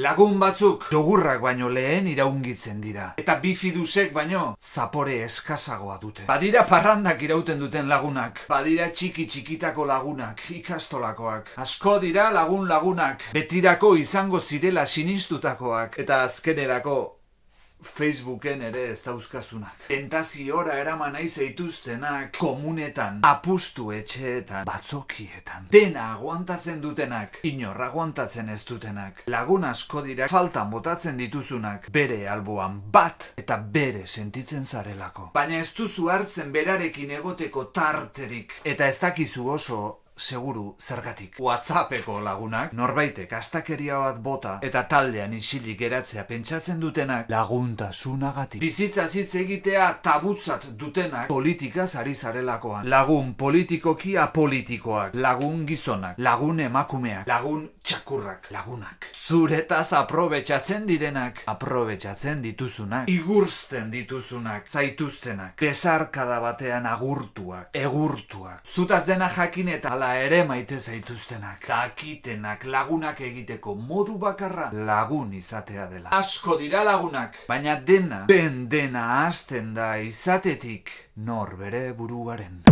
Lagun batzuk jogurrak baino lehen iraungitzen dira. Eta bifidusek baino zapore eskazagoa dute. Badira parrandak irauten duten lagunak. Badira txiki txikitako lagunak, ikastolakoak. Asko dira lagun lagunak. Betirako izango zirela sinistutakoak. Eta azkenerako Facebooken ere ez dauzkazunak. Tentaziora eraman nahi zeituztenak komunetan, apustu etxeetan, batzokietan. Dena aguantatzen dutenak, inor aguantatzen ez dutenak. Lagun asko dira faltan botatzen dituzunak, bere alboan bat eta bere sentitzen zarelako. Baina ez duzu hartzen berarekin egoteko tarterik. Eta ez dakizu oso seguru zergatik. Whatsappeko lagunak, norbaitek astakeria bat bota eta taldean isilik geratzea pentsatzen dutenak laguntasunagatik. Bizitza hitz egitea tabutzat dutenak politikaz ari zarelakoan. Lagun politikoki apolitikoak, lagun gizonak, lagun emakumeak, lagun txakurrak, lagunak. Zuretaz aprobetxatzen direnak, aprobetxatzen dituzunak, igurzten dituzunak, zaituztenak, besarkada batean agurtuak, egurtuak. Zutaz dena jakin eta ala ere maite zaituztenak, kakitenak, lagunak egiteko modu bakarra lagun izatea dela. Asko dira lagunak, baina dena, ben dena hasten da izatetik nor bere buruaren.